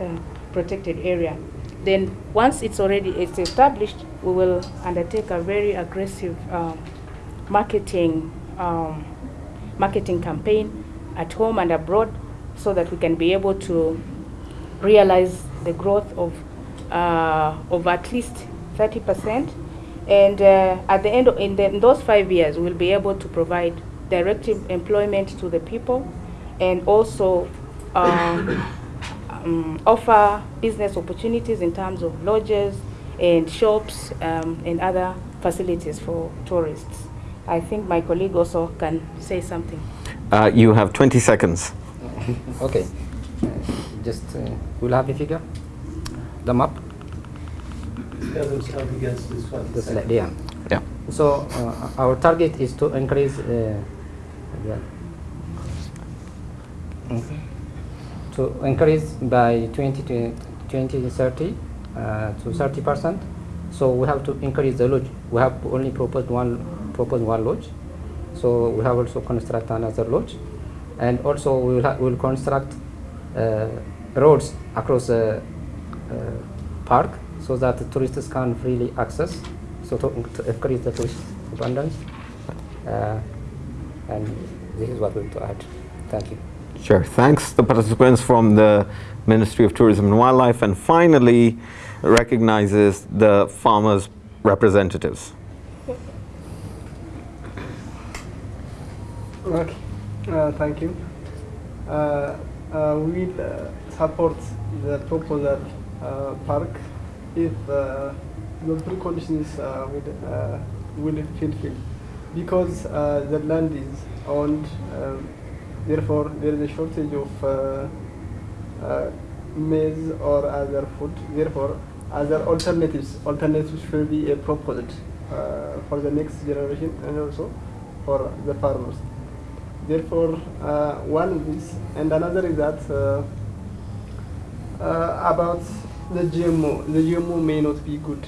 uh, protected area. Then once it's already it's established, we will undertake a very aggressive um, marketing um, marketing campaign at home and abroad so that we can be able to realize the growth of uh, of at least 30 percent. And uh, at the end, of, in, the, in those five years, we'll be able to provide direct employment to the people and also um, um, offer business opportunities in terms of lodges and shops um, and other facilities for tourists. I think my colleague also can say something. Uh, you have 20 seconds. okay. Uh, just uh, we'll have a figure. The map. Doesn't against this one. The slide. Yeah. Yeah. So uh, our target is to increase uh, the, Mm. To increase by 20 to 2030 uh, to 30 percent. So we have to increase the lodge. We have only proposed one proposed one lodge. So we have also construct another lodge, and also we will will construct uh, roads across the uh, park so that the tourists can freely access. So to, to increase the tourist abundance. Uh, and this is what we want to add. Thank you. Sure. Thanks the participants from the Ministry of Tourism and Wildlife and finally recognizes the farmers representatives. Okay, uh, thank you. Uh, uh, we uh, support the proposal uh, park if uh, the preconditions will, will fulfill because the land is owned, um, therefore there is a shortage of uh, uh, maize or other food. Therefore, other alternatives alternatives should be proposed uh, for the next generation and also for the farmers. Therefore, uh, one is and another is that uh, about the GMO. The GMO may not be good.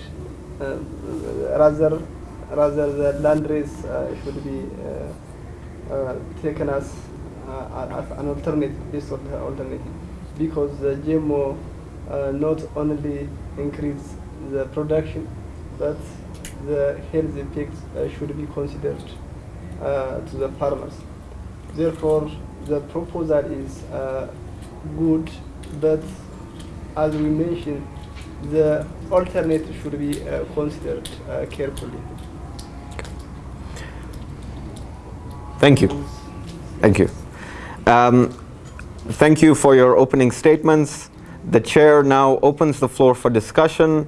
Rather, rather the land race should be uh, taken as, as an alternative, the alternative, because the GMO uh, not only increase the production, but the health effects uh, should be considered uh, to the farmers. Therefore, the proposal is good, but as we mentioned, the alternative should be uh, considered uh, carefully. Thank you. Thank you. Um, thank you for your opening statements. The chair now opens the floor for discussion.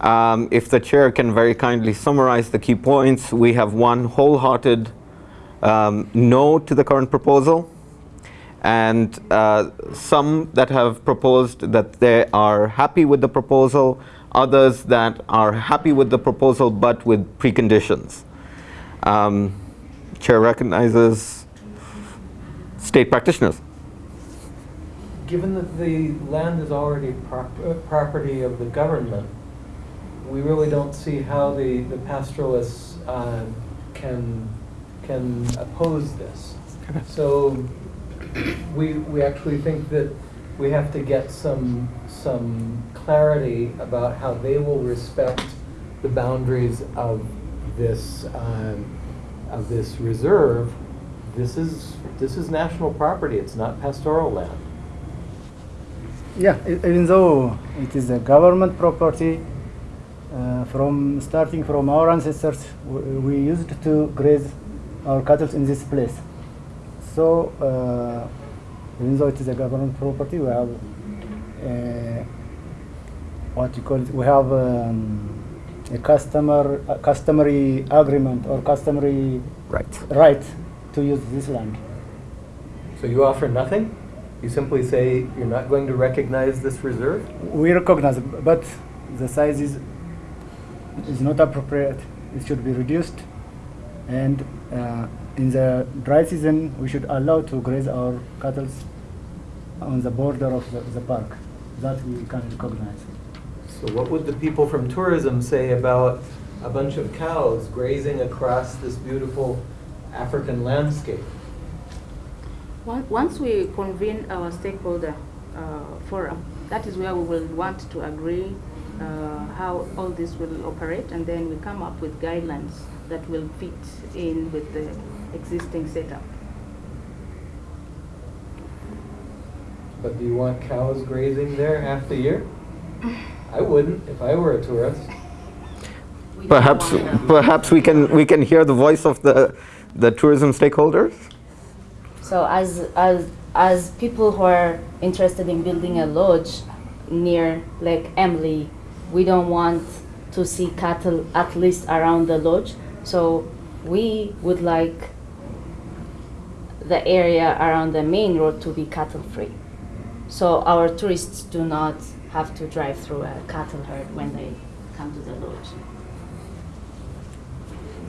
Um, if the chair can very kindly summarize the key points, we have one wholehearted um, no to the current proposal and uh, some that have proposed that they are happy with the proposal, others that are happy with the proposal but with preconditions. Um, chair recognizes state practitioners. Given that the land is already prop- uh, property of the government, we really don't see how the, the pastoralists uh, can, can oppose this. So we, we actually think that we have to get some, some clarity about how they will respect the boundaries of this, um, of this reserve. This is, this is national property, it's not pastoral land. Yeah, even though it is a government property, uh, from starting from our ancestors, we used to graze our cattle in this place. So, uh, even though it is a government property, we have uh, what you call it, we have um, a customer, a customary agreement or customary Right. right to use this land. So you offer nothing? You simply say you're not going to recognize this reserve? We recognize, but the size is is not appropriate. It should be reduced, and uh, in the dry season, we should allow to graze our cattle on the border of the, the park. That we can recognize. So what would the people from tourism say about a bunch of cows grazing across this beautiful African landscape? Once- Once we convene our stakeholder uh, forum, that is where we will want to agree uh, how all this will operate, and then we come up with guidelines that will fit in with the existing setup. But do you want cows grazing there half the year? I wouldn't if I were a tourist. We Perhaps, perhaps we can, we can hear the voice of the, the tourism stakeholders? So as as as people who are interested in building a lodge near Lake Emily, we don't want to see cattle at least around the lodge. So we would like the area around the main road to be cattle free. So our tourists do not have to drive through a cattle herd when they come to the lodge.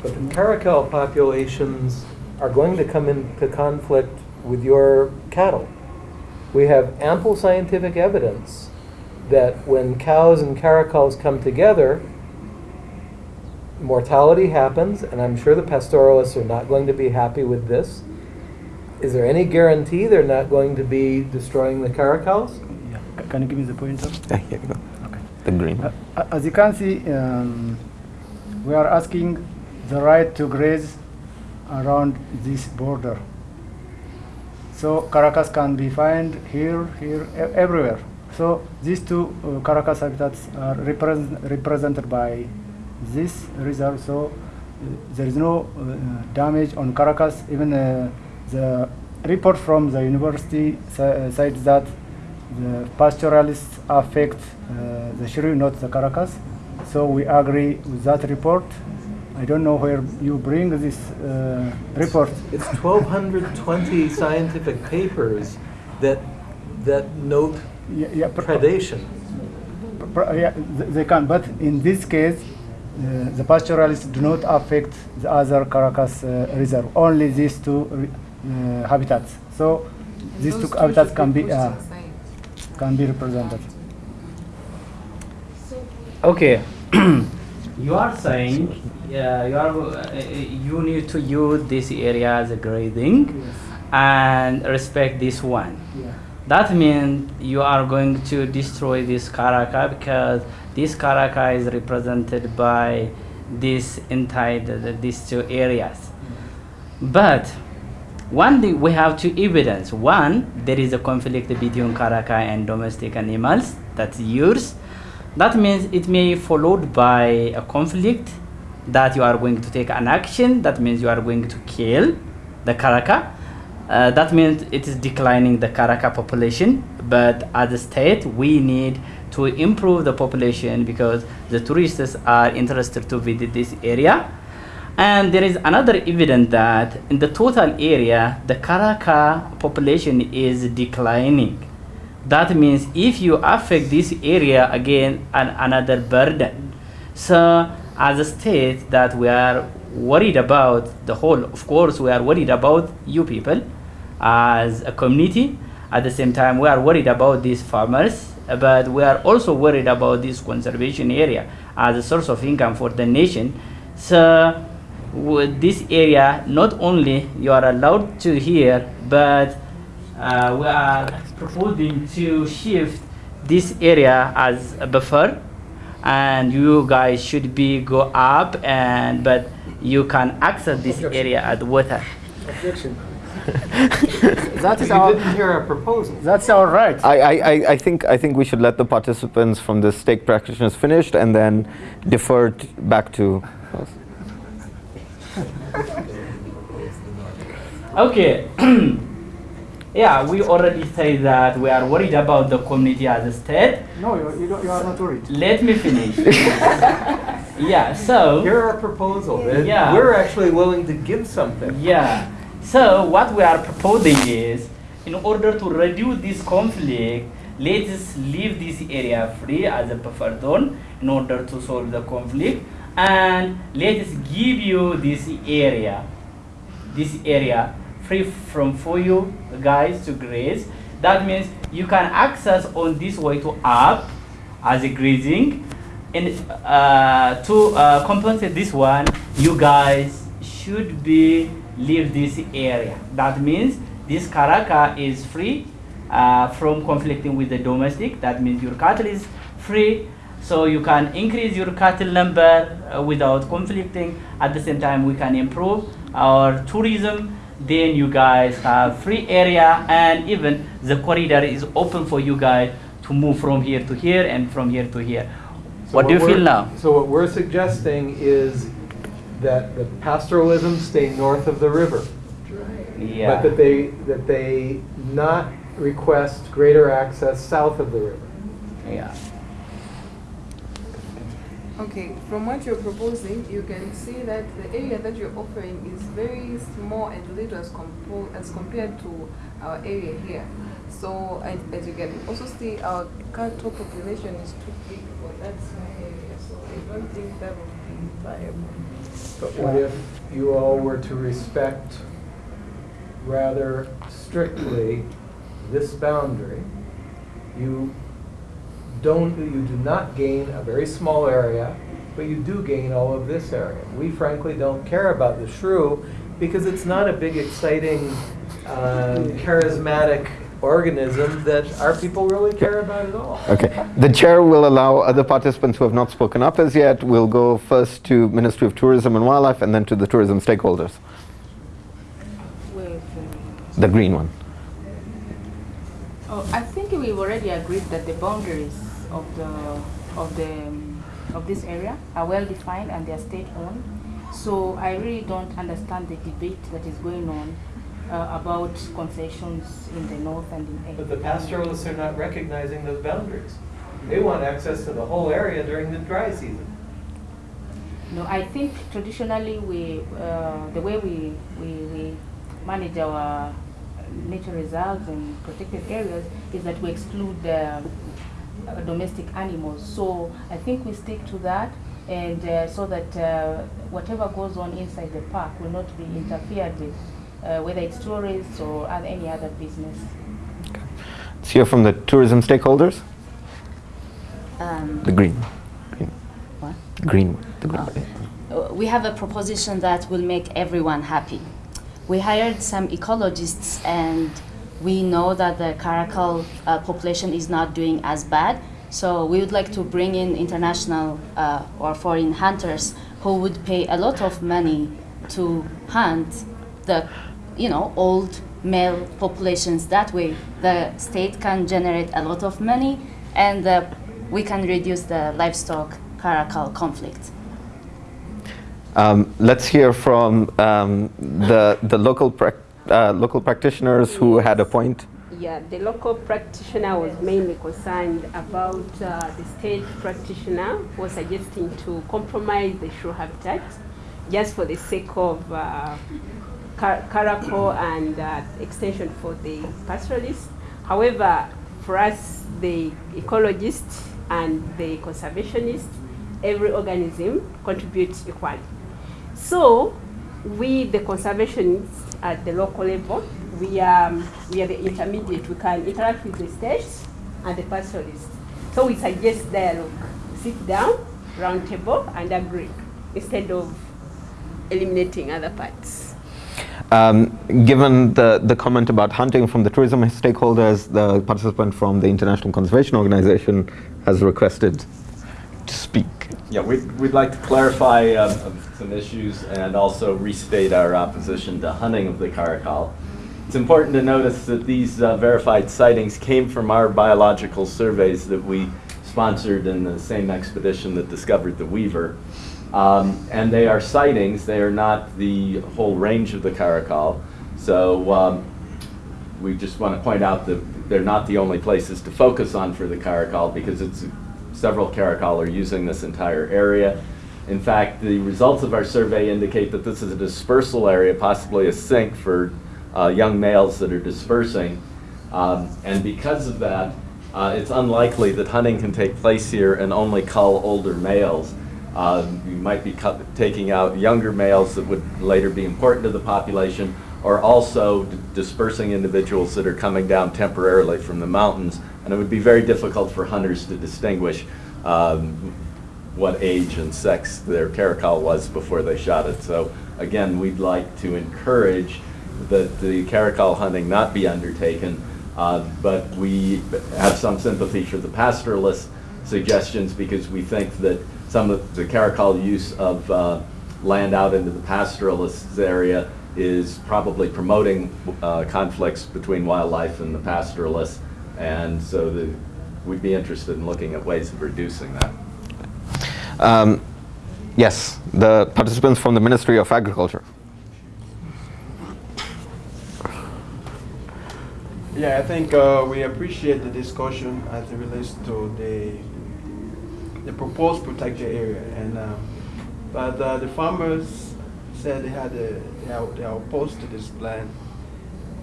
But the caracal populations are going to come into conflict with your cattle. We have ample scientific evidence that when cows and caracals come together, mortality happens, and I'm sure the pastoralists are not going to be happy with this. Is there any guarantee they're not going to be destroying the caracals? Yeah. C- Can you give me the pointer? Yeah, here you go. Okay. The green. Uh, As you can see, um, we are asking the right to graze around this border. So Caracas can be found here, here, everywhere. So these two uh, Caracas habitats are represent, represented by this reserve. So uh, there is no uh, damage on Caracas. Even uh, the report from the university sa- uh, said that the pastoralists affect uh, the shrew, not the Caracas. So we agree with that report. I don't know where you bring this uh, report. It's 1,220 scientific papers that, that note Yeah, yeah, pr- predation. pr- yeah, th- they can, but in this case, uh, the pastoralists do not affect the other Caracas uh, reserve. Only these two uh, habitats. So these two habitats can be uh, can be represented. Okay. you are saying yeah, you are uh, you need to use this area as a grading and respect this one. That means you are going to destroy this Karaka because this Karaka is represented by this entire the- the- these two areas. But one thing we have two evidence. One, there is a conflict between Karaka and domestic animals. That's yours. That means it may followed by a conflict that you are going to take an action. That means you are going to kill the Karaka. Uh, that means it is declining the Karaka population. But as a state, we need to improve the population because the tourists are interested to visit this area. And there is another evidence that in the total area, the Karaka population is declining. That means if you affect this area again, an, another burden. So as a state that we are worried about the whole, of course, we are worried about you people as a community. At the same time, we are worried about these farmers, but we are also worried about this conservation area as a source of income for the nation. So with this area, not only you are allowed to here, but uh, we are proposing to shift this area as a buffer and you guys should be go up and but you can access this area at water That is You our didn't hear our proposal. that's our right. I, I, I- I think I think we should let the participants from the stake practitioners finish and then defer t- back to us. okay yeah we already say that we are worried about the community as a state No, you, you, don't, you are not worried. let me finish yeah so Hear our proposal. and Yeah. We're actually willing to give something. Yeah. So what we are proposing is, in order to reduce this conflict, let us leave this area free as a buffer zone in order to solve the conflict, and let us give you this area, this area free from for you guys to graze. That means you can access on this way to up as a grazing, and uh, to uh, compensate this one, you guys should be leave this area. That means this Karaka is free uh, from conflicting with the domestic. That means your cattle is free, so you can increase your cattle number uh, without conflicting. At the same time, we can improve our tourism. Then you guys have free area, and even the corridor is open for you guys to move from here to here and from here to here. So what do you feel now? So what we're suggesting is that the pastoralism stay north of the river. Yeah. But that they, that they not request greater access south of the river. yeah. Okay, from what you're proposing, you can see that the area that you're offering is very small and little as, compo- as compared to our area here. So, and as you can also see, our cattle population is too big for that small area. So, I don't think that would be viable. But what if you all were to respect rather strictly this boundary? You don't, you do not gain a very small area, but you do gain all of this area. We frankly don't care about the shrew because it's not a big, exciting, um, charismatic organism that our people really care about at all. Okay. The chair will allow other participants who have not spoken up as yet. We'll go first to Ministry of Tourism and Wildlife and then to the tourism stakeholders. The green one. Oh, I think we've already agreed that the boundaries of the of the of this area are well defined and they are state owned. So I really don't understand the debate that is going on uh, about concessions in the north and in But the pastoralists are not recognizing those boundaries. They want access to the whole area during the dry season. No, I think traditionally we, uh, the way we, we, we manage our nature reserves and protected areas is that we exclude uh, uh, domestic animals. So I think we stick to that and uh, so that uh, whatever goes on inside the park will not be interfered with, uh, whether it's tourists or other, any other business. Let's hear from the tourism stakeholders. Um, The green. green. What? Green one. The green. Uh, we have a proposition that will make everyone happy. We hired some ecologists and we know that the caracal uh, population is not doing as bad. So we would like to bring in international uh, or foreign hunters who would pay a lot of money to hunt the, you know, old male populations. That way, the state can generate a lot of money, and uh, we can reduce the livestock caracal conflict. Um, let's hear from um, the, the local, prac uh, local practitioners who had a point. Yeah, the local practitioner was mainly concerned about uh, the state practitioner was suggesting to compromise the shrew habitat just for the sake of uh, car- caracal and uh, extension for the pastoralists. However, for us, the ecologists and the conservationists, every organism contributes equally. So, we, the conservationists at the local level, we are, we are the intermediate. We can interact with the states and the pastoralists. So we suggest dialogue. Sit down, round table, and agree instead of eliminating other parts. Um, given the, the comment about hunting from the tourism stakeholders, the participant from the International Conservation Organization has requested to speak. Yeah, we'd, we'd like to clarify um, some issues and also restate our opposition to hunting of the caracal. It's important to notice that these uh, verified sightings came from our biological surveys that we sponsored in the same expedition that discovered the weaver. Um, and they are sightings, they are not the whole range of the caracal. So um, we just want to point out that they're not the only places to focus on for the caracal because it's several caracal are using this entire area. In fact, the results of our survey indicate that this is a dispersal area, possibly a sink for uh, young males that are dispersing. Um, and because of that, uh, it's unlikely that hunting can take place here and only cull older males. Uh, you might be taking out younger males that would later be important to the population, or also dispersing individuals that are coming down temporarily from the mountains. And it would be very difficult for hunters to distinguish um, what age and sex their caracal was before they shot it. So again, we'd like to encourage that the caracal hunting not be undertaken Uh, But we have some sympathy for the pastoralist suggestions because we think that some of the caracal use of uh, land out into the pastoralist area is probably promoting uh, conflicts between wildlife and the pastoralists. And so the, we'd be interested in looking at ways of reducing that. Um, yes, the participants from the Ministry of Agriculture. Yeah, I think uh, we appreciate the discussion as it relates to the the proposed protected area, and uh, but uh, the farmers said they had a, they, are, they are opposed to this plan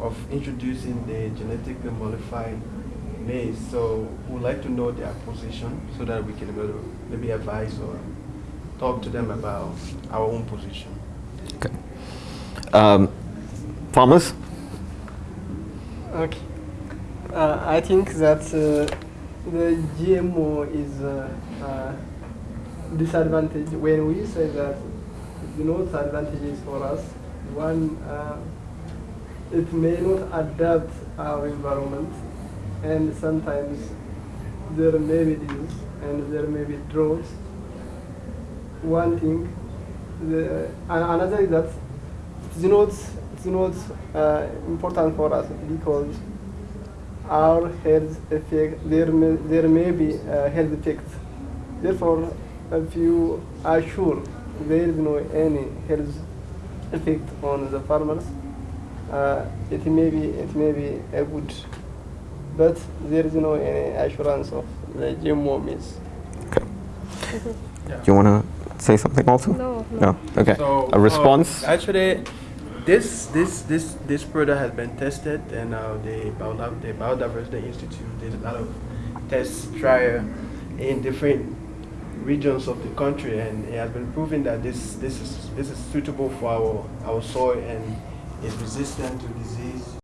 of introducing the genetically modified maize. So we'd like to know their position so that we can maybe, maybe advise or talk to them about our own position. Okay. Um, farmers? Okay. Uh, I think that uh, the GMO is uh, uh, disadvantage when we say that you know the advantages for us. One, uh, it may not adapt our environment, and sometimes there may be disease and there may be drought. One thing, the, another is that it's not it's not uh, important for us because our health effect there may, there may be health effects. Therefore, if you are sure there is no any health effect on the farmers, uh, it may be it may be a good, but there is no any assurance of the GMO means. Okay. Do you want to say something also? No, No. Okay. So, A response? uh, actually, this this this this product has been tested, and uh, the Biodiv- the Biodiversity Institute did a lot of tests trial in different regions of the country, and it has been proven that this this is this is suitable for our our soil and is resistant to disease